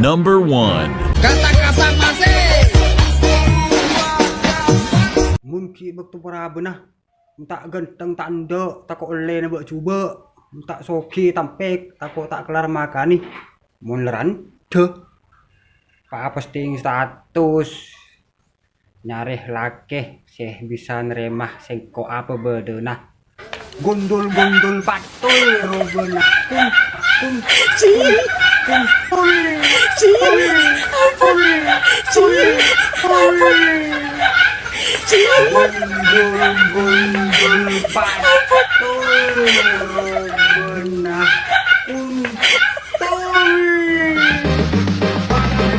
Number 1 Kata-kata masih para benah tak ganteng tak ndok tak oleh nak buat cuba tak soki tampek tak tak kelar makan ni. Munleran deh pak posting status. Nyarih laki sih bisa neremah sing kok apa bedenah gondol gondol patul robena kum kum kum kum gondol chị em phúc chị em phúc chị em phúc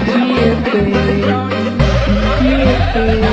Yeah, baby. Yeah, baby.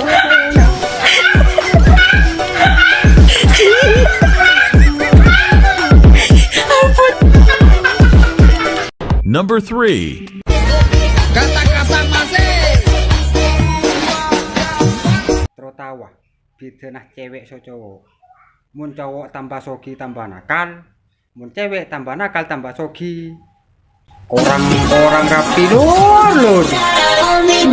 Number 3 Kata-kata masih. Nah cewek so cowok Mun cowok tambah sogi tambah nakal. Mun cewek tambah nakal tambah sogi. Orang-orang rapi me.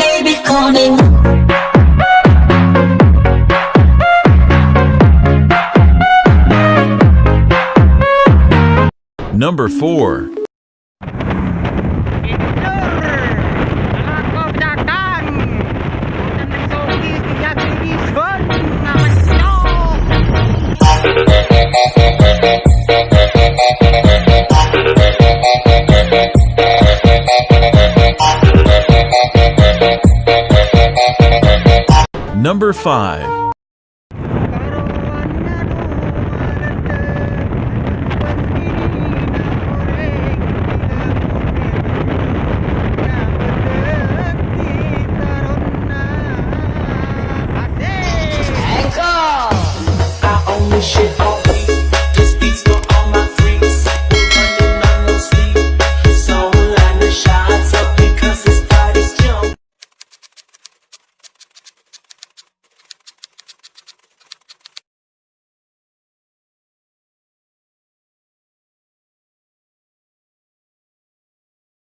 Number 4 Number 5